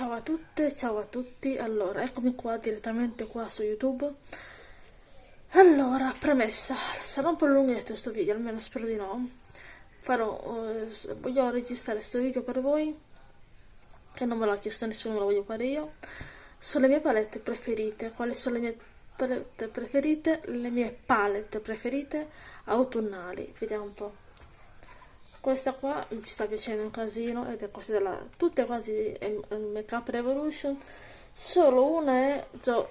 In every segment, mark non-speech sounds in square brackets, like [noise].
Ciao a tutte, ciao a tutti. Allora, eccomi qua direttamente qua su YouTube. Allora, premessa, sarà un po' lunghetto questo video, almeno spero di no. Farò, eh, voglio registrare questo video per voi, che non me l'ha chiesto nessuno, me lo voglio fare io. Sono le mie palette preferite. Quali sono le mie palette preferite? Le mie palette preferite autunnali. Vediamo un po' questa qua mi sta piacendo un casino ed è questa della tutte quasi Make Up Revolution. Solo una è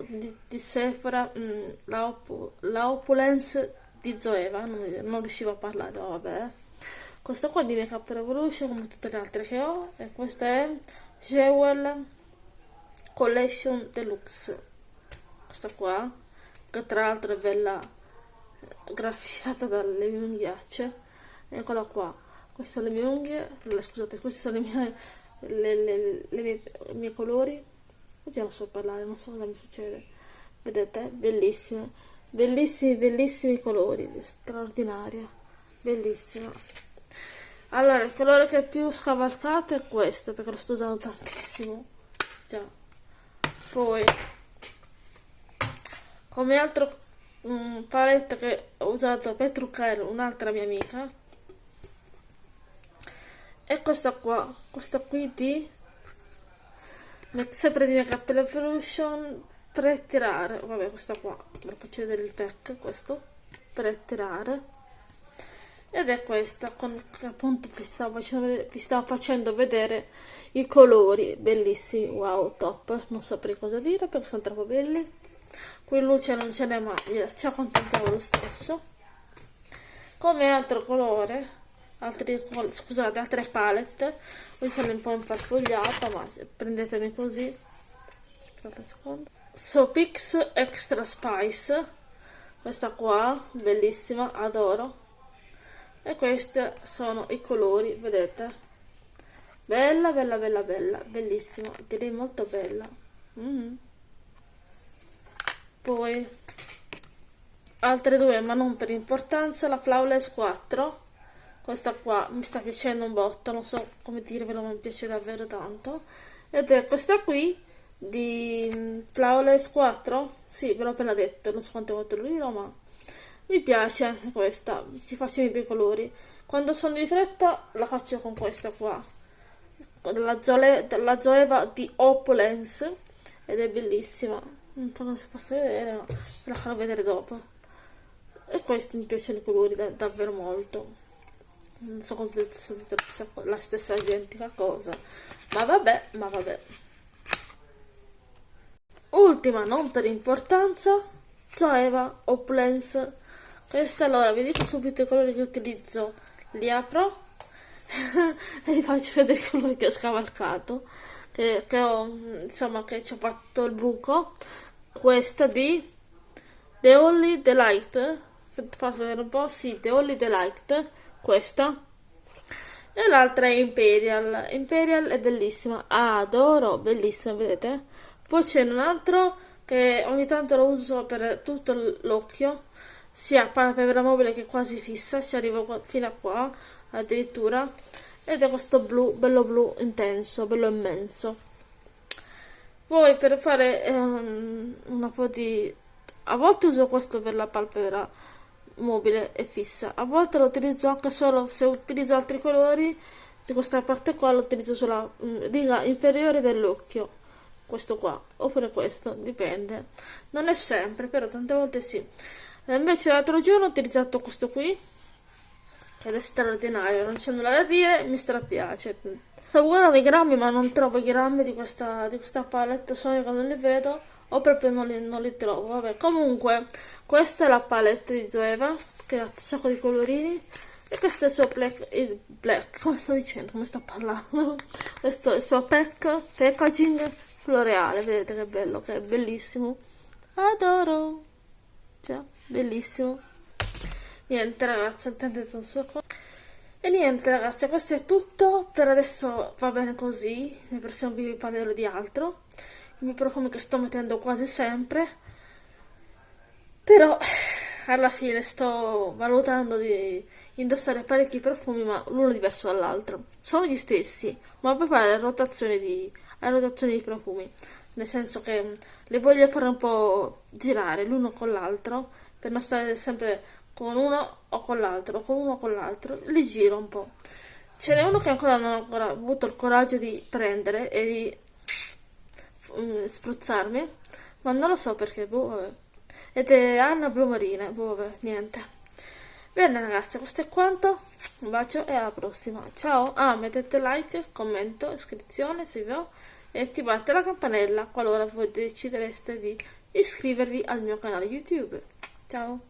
di, di Sephora mm, la, Opu, la, Opulence di Zoeva non, non, riuscivo a parlare vabbè. Questa qua di Make Up Revolution come tutte le altre che ho e questa è Jewel Collection Deluxe. Questa qua che tra l'altro è bella graffiata dalle mie unghiacce eccola qua queste sono le mie unghie scusate questi sono i miei, le, le, le mie, i miei colori. Non so parlare non so cosa mi succede. Vedete? Bellissime. Bellissimi bellissimi colori straordinaria. Bellissima. Allora il colore che più scavalcato è questo perché lo sto usando tantissimo. Già. Poi come altro um, palette che ho usato per truccare un'altra mia amica e questa qua questa qui di sempre di Makeup Revolution tirare vabbè questa qua ve faccio vedere il pack questo tirare ed è questa con appunto vi stavo, vi stavo facendo vedere i colori bellissimi wow top. Non saprei cosa dire perché sono troppo belli. Qui luce non ce n'è mai ci accontentiamo lo stesso. Come altro colore altri, scusate, altre palette. Qui sono un po' infarfogliata ma prendetemi così. Aspettate un secondo. Sopix Extra Spice. Questa qua, bellissima, adoro. E questi sono i colori, vedete? Bella, bella, bella, bella bellissima, direi molto bella. Mm. poi altre due ma non per importanza la Flawless 4 questa qua mi sta piacendo un botto non so come dirvelo ma mi piace davvero tanto. Ed è questa qui di mm, Flawless 4 sì ve l'ho appena detto non so quante volte lo dirò ma mi piace anche questa ci faccio i bei colori. Quando sono di fretta la faccio con questa qua della, della Zoeva di Opulence ed è bellissima. Non so si possa vedere ma la farò vedere dopo. E questi mi piacciono i colori da, davvero molto non so come sia la stessa identica cosa. Ma vabbè ma vabbè. Ultima non per importanza Zoeva Opulence questa allora vi dico subito i colori che utilizzo. Li apro [laughs] e vi faccio vedere i colori che ho scavalcato che, che ho insomma che ci ho fatto il buco. Questa di The Only Delight. Fate vedere un po' sì The Only Delight questa. E l'altra è Imperial. Imperial è bellissima. Adoro bellissima vedete? Poi c'è un altro che ogni tanto lo uso per tutto l'occhio sia palpebra mobile che quasi fissa ci arrivo fino a qua addirittura. Ed è questo blu bello blu intenso bello immenso. Poi per fare um, un po' di a volte uso questo per la palpebra mobile e fissa. A volte lo utilizzo anche solo se utilizzo altri colori di questa parte qua lo utilizzo sulla mm, riga inferiore dell'occhio questo qua oppure questo dipende. Non è sempre però tante volte sì. E invece l'altro giorno ho utilizzato questo qui ed è straordinario non c'è nulla da dire mi strapiace. Guardavo i grammi ma non trovo i grammi di questa, di questa palette solo che non li vedo o proprio non li, non li trovo vabbè. Comunque questa è la palette di Zoeva che ha un sacco di colorini. E questo è il suo black, il black come sto dicendo come sto parlando? [laughs] Questo è il suo pack, packaging floreale vedete che bello che è bellissimo. Adoro. Cioè, bellissimo. Niente ragazzi attendete un secondo e niente ragazzi questo è tutto. Per adesso va bene così. Nel prossimo video vi parlerò di altro. I miei profumi che sto mettendo quasi sempre. Però alla fine sto valutando di indossare parecchi profumi ma l'uno diverso dall'altro. Sono gli stessi ma per fare le rotazioni di, le rotazioni di profumi, nel senso che le voglio fare un po' girare l'uno con l'altro, per non stare sempre con uno o con l'altro, con uno o con l'altro, li giro un po'. Ce n'è uno che ancora non ho avuto il coraggio di prendere e di mm, spruzzarmi, ma non lo so perché, boh. Ed è Anna Blu Marina, boh, niente. Bene ragazzi, questo è quanto, un bacio e alla prossima, ciao, ah mettete like, commento, iscrizione se vi va e attivate la campanella qualora voi decidereste di iscrivervi al mio canale YouTube, ciao!